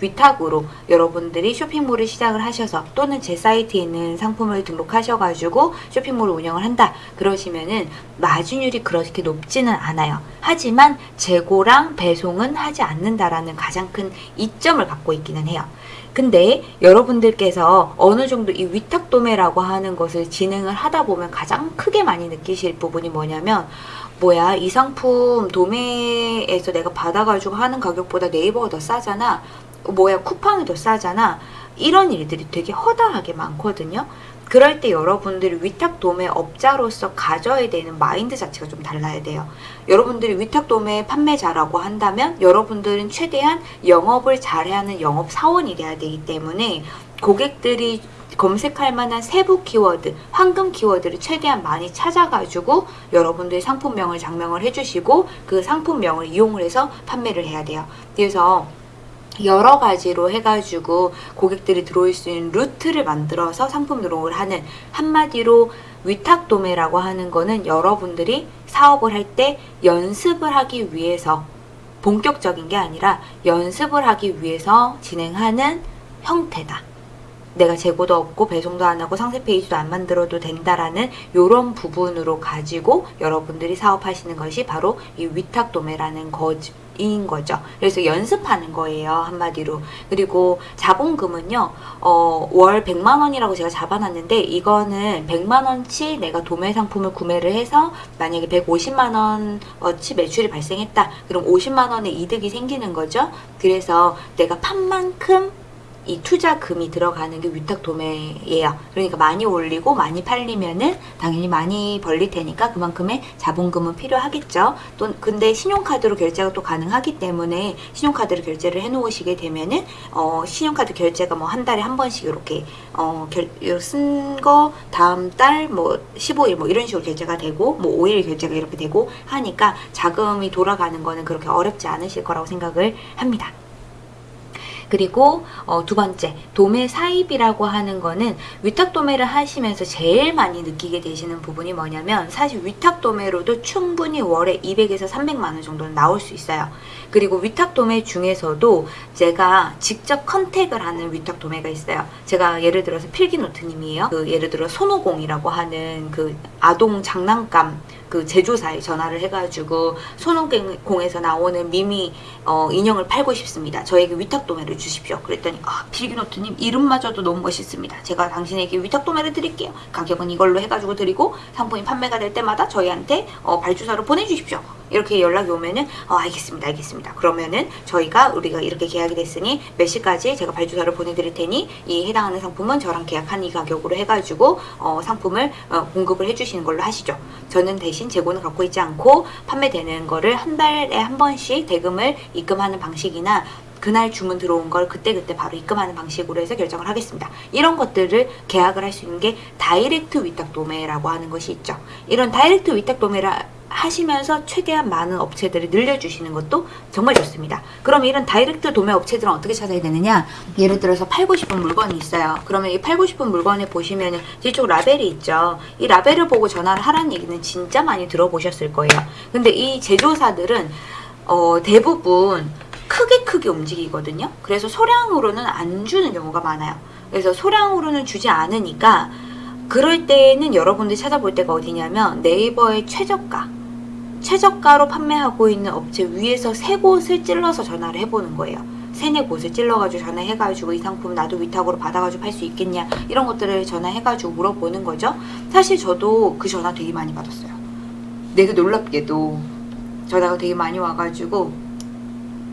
위탁으로 여러분들이 쇼핑몰을 시작을 하셔서 또는 제 사이트에 있는 상품을 등록하셔가지고 쇼핑몰을 운영을 한다 그러시면은 마진율이 그렇게 높지는 않아요. 하지만 재고랑 배송은 하지 않는다라는 가장 큰 이점을 갖고 있기는 해요. 근데 여러분들께서 어느 정도 이 위탁 도매라고 하는 것을 진행을 하다 보면 가장 크게 많이 느끼실 부분이 뭐냐면 뭐야 이 상품 도매에서 내가 받아가지고 하는 가격보다 네이버가 더 싸잖아 뭐야 쿠팡이 더 싸잖아 이런 일들이 되게 허다하게 많거든요 그럴 때 여러분들이 위탁 도매 업자로서 가져야 되는 마인드 자체가 좀 달라야 돼요. 여러분들이 위탁 도매 판매자라고 한다면 여러분들은 최대한 영업을 잘해야 하는 영업 사원이 돼야 되기 때문에 고객들이 검색할 만한 세부 키워드, 황금 키워드를 최대한 많이 찾아가지고 여러분들의 상품명을 장명을 해주시고 그 상품명을 이용을 해서 판매를 해야 돼요. 그래서 여러 가지로 해가지고 고객들이 들어올 수 있는 루트를 만들어서 상품 등록을 하는 한마디로 위탁 도매라고 하는 거는 여러분들이 사업을 할 때 연습을 하기 위해서 본격적인 게 아니라 연습을 하기 위해서 진행하는 형태다. 내가 재고도 없고 배송도 안 하고 상세 페이지도 안 만들어도 된다라는 이런 부분으로 가지고 여러분들이 사업하시는 것이 바로 이 위탁 도매라는 거지. 인 거죠. 그래서 연습하는 거예요. 한마디로. 그리고 자본금은요. 어, 월 100만 원이라고 제가 잡아놨는데 이거는 100만 원치 내가 도매 상품을 구매를 해서 만약에 150만 원어치 매출이 발생했다. 그럼 50만 원의 이득이 생기는 거죠. 그래서 내가 판 만큼 이 투자금이 들어가는 게 위탁 도매예요. 그러니까 많이 올리고 많이 팔리면은 당연히 많이 벌릴 테니까 그만큼의 자본금은 필요하겠죠. 또 근데 신용카드로 결제가 또 가능하기 때문에 신용카드로 결제를 해 놓으시게 되면은 어 신용카드 결제가 뭐 한 달에 한 번씩 이렇게 어쓴 거 다음 달 뭐 15일 뭐 이런 식으로 결제가 되고 뭐 5일 결제가 이렇게 되고 하니까 자금이 돌아가는 거는 그렇게 어렵지 않으실 거라고 생각을 합니다. 그리고 어, 두 번째 도매 사입이라고 하는 거는 위탁 도매를 하시면서 제일 많이 느끼게 되시는 부분이 뭐냐면 사실 위탁 도매로도 충분히 월에 200에서 300만 원 정도는 나올 수 있어요. 그리고 위탁 도매 중에서도 제가 직접 컨택을 하는 위탁 도매가 있어요. 제가 예를 들어서 필기노트님이에요. 그 예를 들어 손오공이라고 하는 그 아동 장난감 그 제조사에 전화를 해가지고 손오공에서 나오는 미미 어, 인형을 팔고 싶습니다. 저에게 위탁 도매를 주십시오. 그랬더니 아 필기노트님 이름마저도 너무 멋있습니다. 제가 당신에게 위탁 도매를 드릴게요. 가격은 이걸로 해가지고 드리고 상품이 판매가 될 때마다 저희한테 어, 발주사로 보내주십시오. 이렇게 연락이 오면은 어, 알겠습니다 알겠습니다 그러면은 저희가 우리가 이렇게 계약이 됐으니 몇 시까지 제가 발주사를 보내드릴 테니 이 해당하는 상품은 저랑 계약한 이 가격으로 해가지고 어, 상품을 어, 공급을 해주시는 걸로 하시죠 저는 대신 재고는 갖고 있지 않고 판매되는 거를 한 달에 한 번씩 대금을 입금하는 방식이나 그날 주문 들어온 걸 그때그때 바로 입금하는 방식으로 해서 결정을 하겠습니다. 이런 것들을 계약을 할 수 있는 게 다이렉트 위탁 도매라고 하는 것이 있죠. 이런 다이렉트 위탁 도매를 하시면서 최대한 많은 업체들을 늘려주시는 것도 정말 좋습니다. 그럼 이런 다이렉트 도매 업체들은 어떻게 찾아야 되느냐? 예를 들어서 팔고 싶은 물건이 있어요. 그러면 이 팔고 싶은 물건에 보시면 뒤쪽 라벨이 있죠. 이 라벨을 보고 전화를 하라는 얘기는 진짜 많이 들어보셨을 거예요. 근데 이 제조사들은 어, 대부분 크게 크게 움직이거든요. 그래서 소량으로는 안 주는 경우가 많아요. 그래서 소량으로는 주지 않으니까 그럴 때는 여러분들이 찾아볼 때가 어디냐면 네이버의 최저가 최저가로 판매하고 있는 업체 위에서 세 곳을 찔러서 전화를 해보는 거예요. 세네 곳을 찔러가지고 전화해가지고 이 상품 나도 위탁으로 받아가지고 팔 수 있겠냐 이런 것들을 전화해가지고 물어보는 거죠. 사실 저도 그 전화 되게 많이 받았어요. 내가 놀랍게도 전화가 되게 많이 와가지고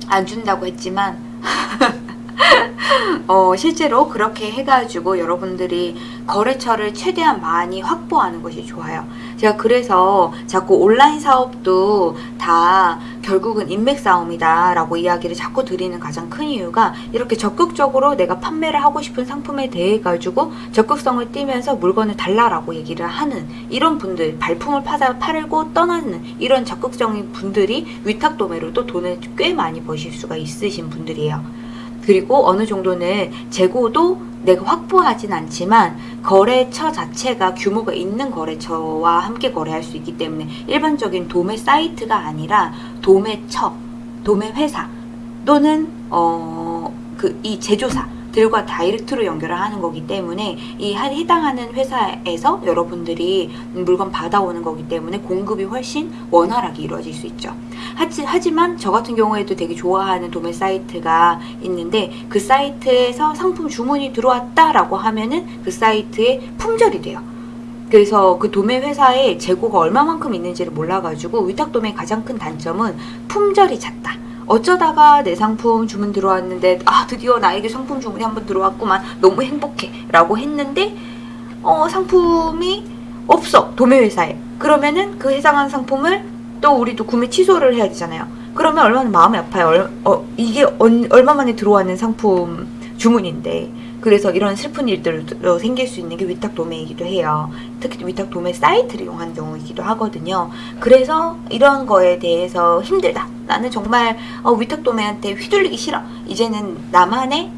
안 준다고 했지만 어, 실제로 그렇게 해가지고 여러분들이 거래처를 최대한 많이 확보하는 것이 좋아요. 제가 그래서 자꾸 온라인 사업도 다 결국은 인맥 싸움이다 라고 이야기를 자꾸 드리는 가장 큰 이유가 이렇게 적극적으로 내가 판매를 하고 싶은 상품에 대해 가지고 적극성을 띠면서 물건을 달라라고 얘기를 하는 이런 분들 발품을 파자, 팔고 떠나는 이런 적극적인 분들이 위탁 도매로도 돈을 꽤 많이 버실 수가 있으신 분들이에요. 그리고 어느 정도는 재고도 내가 확보하진 않지만 거래처 자체가 규모가 있는 거래처와 함께 거래할 수 있기 때문에 일반적인 도매 사이트가 아니라 도매처, 도매 회사 또는 어 그 이 제조사 들과 다이렉트로 연결을 하는 거기 때문에 이 한- 해당하는 회사에서 여러분들이 물건 받아오는 거기 때문에 공급이 훨씬 원활하게 이루어질 수 있죠. 하지, 하지만 저 같은 경우에도 되게 좋아하는 도매 사이트가 있는데 그 사이트에서 상품 주문이 들어왔다라고 하면은 그 사이트에 품절이 돼요. 그래서 그 도매 회사의 재고가 얼마만큼 있는지를 몰라가지고 위탁 도매의 가장 큰 단점은 품절이 잦다. 어쩌다가 내 상품 주문 들어왔는데 아 드디어 나에게 상품 주문이 한번 들어왔구만. 너무 행복해. 라고 했는데 어 상품이 없어. 도매 회사에. 그러면은 그 해당한 상품을 또 우리도 구매 취소를 해야 되잖아요. 그러면 얼마나 마음이 아파요? 얼, 어, 이게 얼, 얼마 만에 들어왔는 상품 주문인데 그래서 이런 슬픈 일들도 생길 수 있는 게 위탁 도매이기도 해요. 특히 위탁 도매 사이트를 이용한 경우이기도 하거든요. 그래서 이런 거에 대해서 힘들다. 나는 정말 어, 위탁 도매한테 휘둘리기 싫어. 이제는 나만의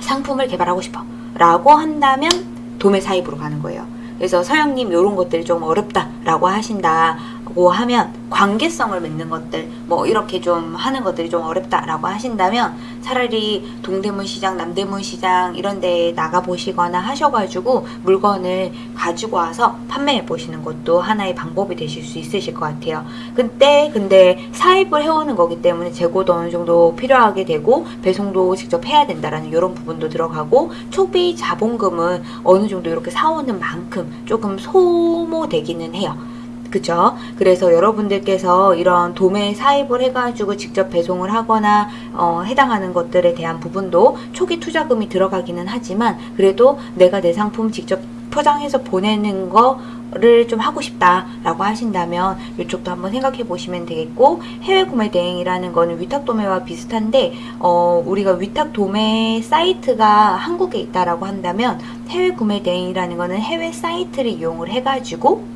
상품을 개발하고 싶어. 라고 한다면 도매 사입으로 가는 거예요. 그래서 서영님 이런 것들이 좀 어렵다라고 하신다고 하면 관계성을 맺는 것들 뭐 이렇게 좀 하는 것들이 좀 어렵다라고 하신다면 차라리 동대문 시장, 남대문 시장 이런 데에 나가 보시거나 하셔가지고 물건을 가지고 와서 판매해 보시는 것도 하나의 방법이 되실 수 있으실 것 같아요. 근데 근데 사입을 해오는 거기 때문에 재고도 어느 정도 필요하게 되고 배송도 직접 해야 된다라는 이런 부분도 들어가고 초비 자본금은 어느 정도 이렇게 사오는 만큼 조금 소모되기는 해요. 그죠? 그래서 여러분들께서 이런 도매 사입을 해가지고 직접 배송을 하거나 어, 해당하는 것들에 대한 부분도 초기 투자금이 들어가기는 하지만 그래도 내가 내 상품 직접 포장해서 보내는 거를 좀 하고 싶다라고 하신다면 이쪽도 한번 생각해 보시면 되겠고 해외 구매 대행이라는 거는 위탁 도매와 비슷한데 어, 우리가 위탁 도매 사이트가 한국에 있다라고 한다면 해외 구매 대행이라는 거는 해외 사이트를 이용을 해가지고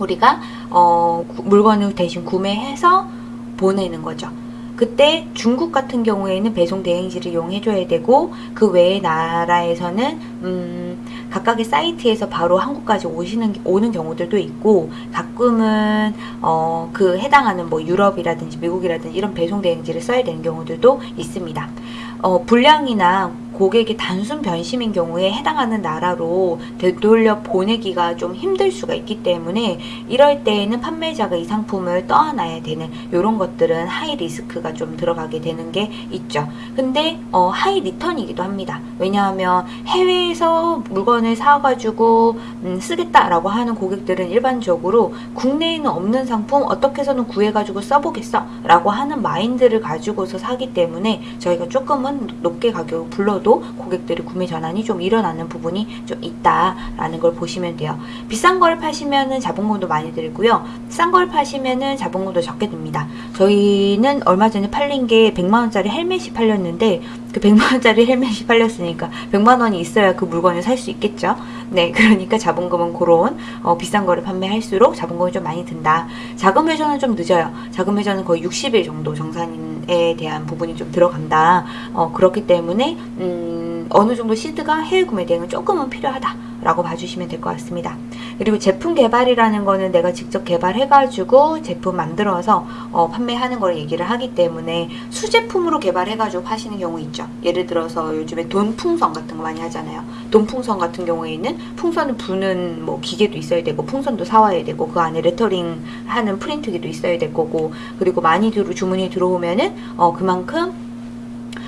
우리가 어, 구- 물건을 대신 구매해서 보내는 거죠. 그때 중국 같은 경우에는 배송 대행지를 이용해줘야 되고 그 외의 나라에서는 음, 각각의 사이트에서 바로 한국까지 오시는 오는 경우들도 있고 가끔은 어, 그 해당하는 뭐 유럽이라든지 미국이라든지 이런 배송 대행지를 써야 되는 경우들도 있습니다. 어, 불량이나 고객의 단순 변심인 경우에 해당하는 나라로 되돌려 보내기가 좀 힘들 수가 있기 때문에 이럴 때에는 판매자가 이 상품을 떠안아야 되는 이런 것들은 high risk가 좀 들어가게 되는 게 있죠. 근데 어, high return이기도 합니다. 왜냐하면 해외에서 물건을 사가지고 음, 쓰겠다라고 하는 고객들은 일반적으로 국내에는 없는 상품 어떻게 해서든 구해가지고 써보겠어 라고 하는 마인드를 가지고서 사기 때문에 저희가 조금은 높게 가격을 불러도 고객들이 구매 전환이 좀 일어나는 부분이 좀 있다라는 걸 보시면 돼요. 비싼 걸 파시면은 자본금도 많이 들고요. 싼 걸 파시면은 자본금도 적게 듭니다. 저희는 얼마 전에 팔린 게 100만 원짜리 헬멧이 팔렸는데 그 100만 원짜리 헬멧이 팔렸으니까 100만 원이 있어야 그 물건을 살 수 있겠죠. 네, 그러니까 자본금은 그런 어, 비싼 거를 판매할수록 자본금이 좀 많이 든다. 자금 회전은 좀 늦어요. 자금 회전은 거의 60일 정도 정산에 대한 부분이 좀 들어간다. 어, 그렇기 때문에 음, 어느 정도 시드가 해외 구매 대행은 조금은 필요하다라고 봐주시면 될 것 같습니다. 그리고 제품 개발이라는 거는 내가 직접 개발해가지고 제품 만들어서 어, 판매하는 걸 얘기를 하기 때문에 수제품으로 개발해가지고 파시는 경우 있죠. 예를 들어서 요즘에 돈풍선 같은 거 많이 하잖아요. 돈풍선 같은 경우에는 풍선을 부는 뭐 기계도 있어야 되고 풍선도 사와야 되고 그 안에 레터링 하는 프린트기도 있어야 될 거고 그리고 많이 주문이 들어오면은 어, 그만큼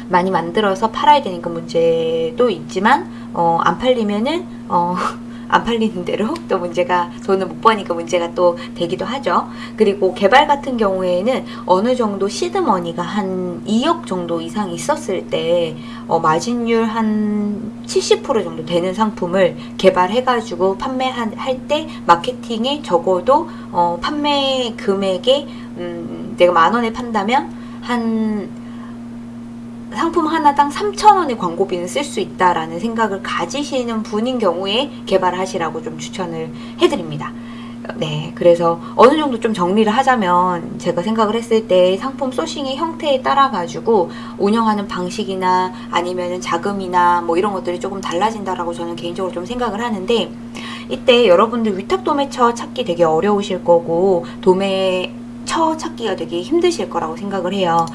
많이 만들어서 팔아야 되니까 문제도 있지만 어, 안 팔리면은 어, 안 팔리는 대로 또 문제가 돈을 못 버니까 문제가 또 되기도 하죠. 그리고 개발 같은 경우에는 어느 정도 시드머니가 한 2억 정도 이상 있었을 때 어, 마진율 한 70% 정도 되는 상품을 개발해가지고 판매할 때 마케팅에 적어도 어, 판매 금액에 음, 내가 만 원에 판다면 한 상품 하나당 3,000원의 광고비는 쓸 수 있다라는 생각을 가지시는 분인 경우에 개발하시라고 좀 추천을 해드립니다. 네, 그래서 어느 정도 좀 정리를 하자면 제가 생각을 했을 때 상품 소싱의 형태에 따라 가지고 운영하는 방식이나 아니면은 자금이나 뭐 이런 것들이 조금 달라진다라고 저는 개인적으로 좀 생각을 하는데 이때 여러분들 위탁 도매처 찾기 되게 어려우실 거고 도매 처 찾기가 되게 힘드실 거라고 생각을 해요.